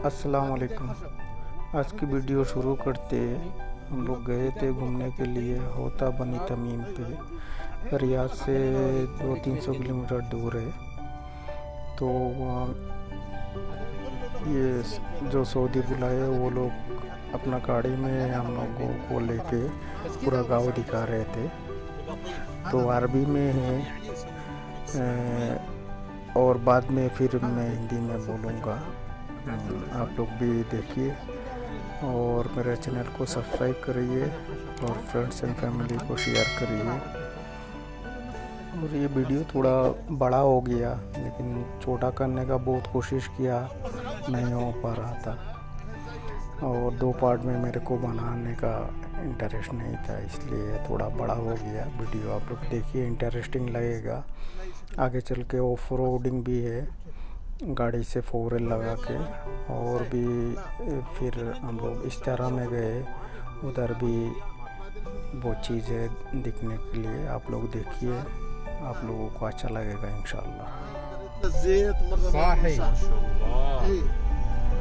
अस्सलाम वालेकुम आज की वीडियो शुरू करते हम लोग गए थे घूमने के लिए होता बनी तमीम पे। रियाद से दो तीन सौ किलोमीटर दूर है। तो वहाँ ये जो सऊदी बुलाए वो लोग अपना गाड़ी में हम लोगों को लेके पूरा गाँव दिखा रहे थे। तो अरबी में है और बाद में फिर मैं हिंदी में बोलूँगा। आप लोग भी देखिए और मेरे चैनल को सब्सक्राइब करिए और फ्रेंड्स एंड फैमिली को शेयर करिए। और ये वीडियो थोड़ा बड़ा हो गया, लेकिन छोटा करने का बहुत कोशिश किया, नहीं हो पा रहा था। और दो पार्ट में मेरे को बनाने का इंटरेस्ट नहीं था, इसलिए थोड़ा बड़ा हो गया वीडियो। आप लोग देखिए इंटरेस्टिंग लगेगा। आगे चल के ऑफ़ रोडिंग भी है। गाड़ी से फोर लगा के और भी फिर हम लोग इस तरह में गए उधर भी वो चीज़ें दिखने के लिए आप लोग देखिए आप लोगों को अच्छा लगेगा इन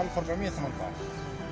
1418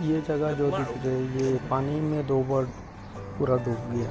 ये जगह जो दिख रही है ये पानी में दो बार पूरा डूब गया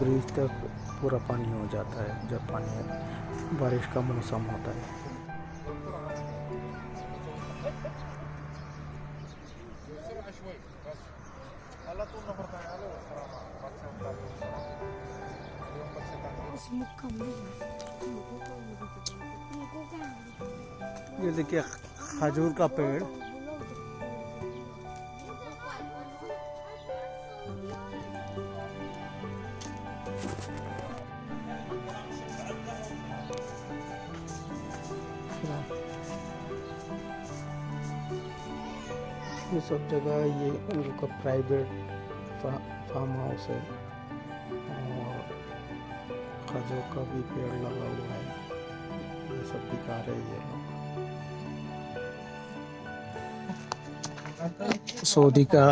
ब्रिज तक पूरा पानी हो जाता है जब पानी बारिश का मौसम होता है ये देखिए खजूर का पेड़ ये सब जगह, ये उन लोग का प्राइवेट फार्म हाउस है। खजूर का भी पेड़ लगा हुआ है ये सब दिखा रहे हैं ये लोग। सऊदी का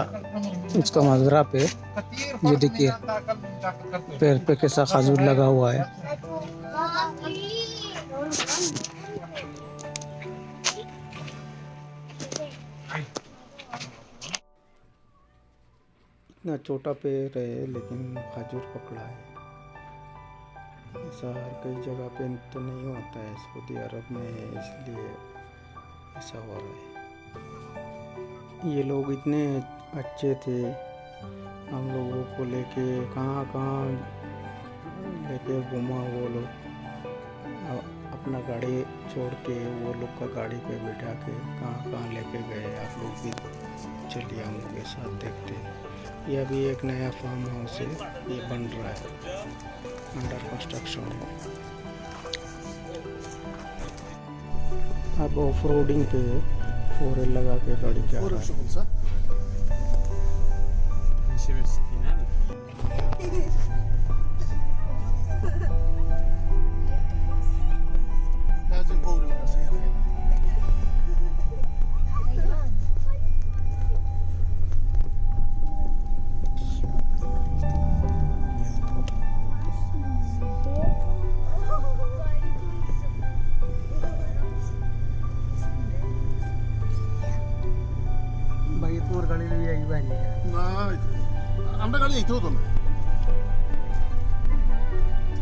उसका मजरा पे ये देखिए पेड़ पे कैसा खजूर लगा हुआ है। इतना छोटा पेड़ है लेकिन खजूर पकड़ा है। ऐसा हर कई जगह पे तो नहीं होता है, सऊदी अरब में है, इसलिए ऐसा हो रहा है। ये लोग इतने अच्छे थे, हम लोगों को लेके कहाँ कहाँ लेके घुमा वो लोग। अपना गाड़ी छोड़ के वो लोग का गाड़ी पे बैठा के कहाँ कहाँ लेके गए, आप लोग भी चलिए हम लोग के साथ देखते हैं। ये अभी एक नया फार्म हाउस है, ये बन रहा है। अंडर कंस्ट्रक्शन है अब ऑफ रोडिंग पे फोर लगा के गाड़ी जा আমরা গাড়ি এইতেও তো না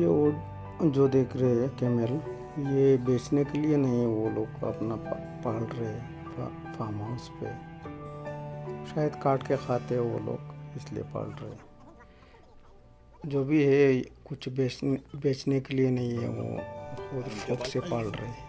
ये वो जो देख रहे हैं कैमल ये बेचने के लिए नहीं है वो लोग अपना पा- पाल रहे हैं फा, फार्म हाउस पे शायद काट के खाते हैं वो लोग इसलिए पाल रहे हैं जो भी है कुछ बेचने बेचने के लिए नहीं है वो खुद शौक से पाल रहे हैं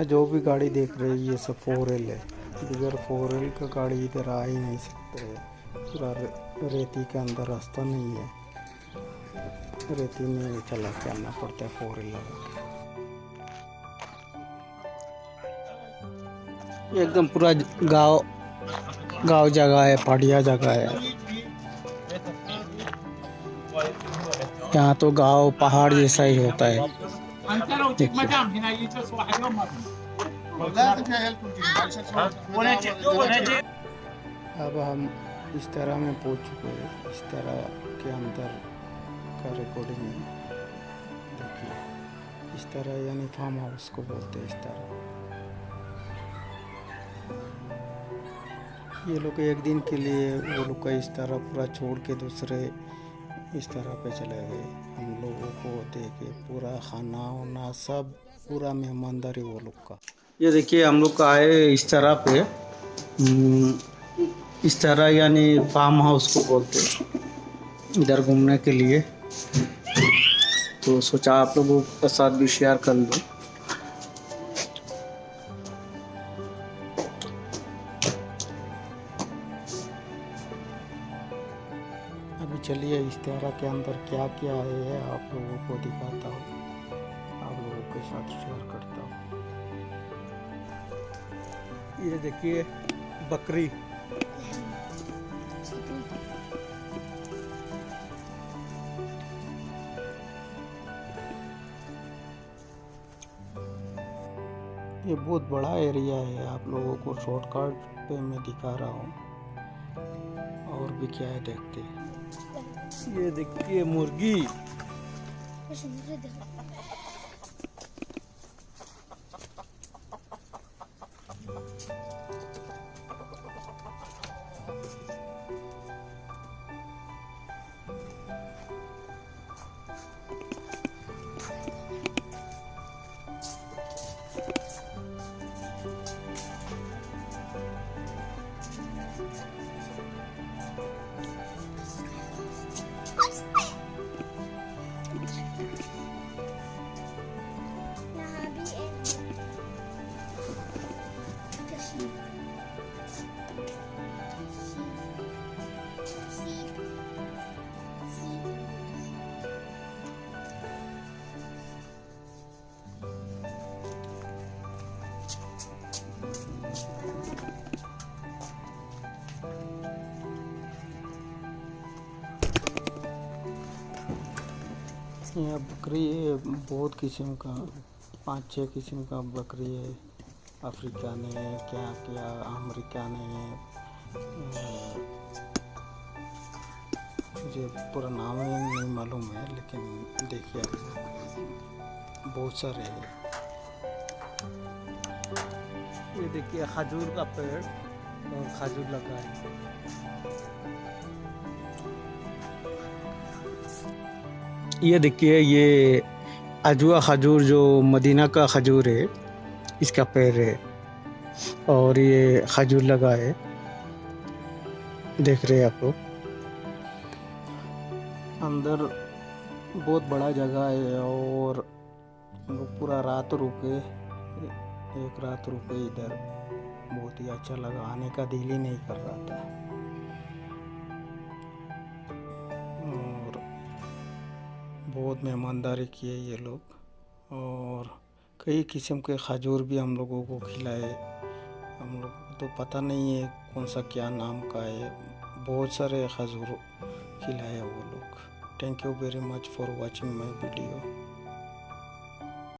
यहाँ जो भी गाड़ी देख रहे हैं, ये सब फोर एल है। बगैर फोर एल का गाड़ी इधर आ ही नहीं सकते। है पूरा रेती के अंदर रास्ता नहीं है। रेती में चला के आना पड़ता है फोर व्हील लगा के एकदम पूरा गाँव गाँव जगह है, पहाड़िया जगह है। यहाँ तो गाँव, पहाड़ जैसा ही होता है। अब हम इस तरह में पहुँच चुके हैं। इस तरह के अंदर का रिकॉर्डिंग है। देखिए, इस तरह यानी फार्म हाउस को बोलते हैं इस तरह। ये लोग एक दिन के लिए, वो लोग का इस तरह पूरा छोड़ के दूसरे इस तरह पे चले गए। हम लोगों को देखे पूरा खाना वाना सब, पूरा मेहमानदारी वो लोग का। ये देखिए हम लोग का आए इस तरह पे हम्म, इस तरह यानी फार्म हाउस को बोलते हैं। इधर घूमने के लिए। तो सोचा आप लोगों के साथ भी शेयर कर लूँ। अभी चलिए इस तरह के अंदर क्या क्या है आप लोगों को दिखाता हूँ। आप लोगों के साथ शेयर करता हूँ। ये देखिए, बकरी। ये बहुत बड़ा एरिया है, आप लोगों को शॉर्टकट पे मैं दिखा रहा हूँ। और भी क्या है देखते ये देखिए, मुर्गी। यहाँ बकरी है बहुत किस्म का, पाँच छः किस्म का बकरी है। अफ्रीकन है, क्या क्या अमेरिकन है। मुझे पूरा नाम नहीं मालूम है, लेकिन देखिए, बहुत सारे हैं। ये देखिए, खजूर का पेड़ और खजूर लगा है। ये देखिए, ये अजवा खजूर जो मदीना का खजूर है, इसका पेड़ है और ये खजूर लगा है। देख रहे हैं आप लोग। अंदर बहुत बड़ा जगह है और पूरा रात रुके, एक रात रुके इधर। बहुत ही अच्छा लगा, आने का दिल ही नहीं कर रहा था। बहुत मेहमानदारी किए ये लोग। और कई किस्म के खजूर भी हम लोगों को खिलाए। हम लोग को तो पता नहीं है कौन सा क्या नाम का है। बहुत सारे खजूर खिलाए वो लोग। Thank you very much for watching my video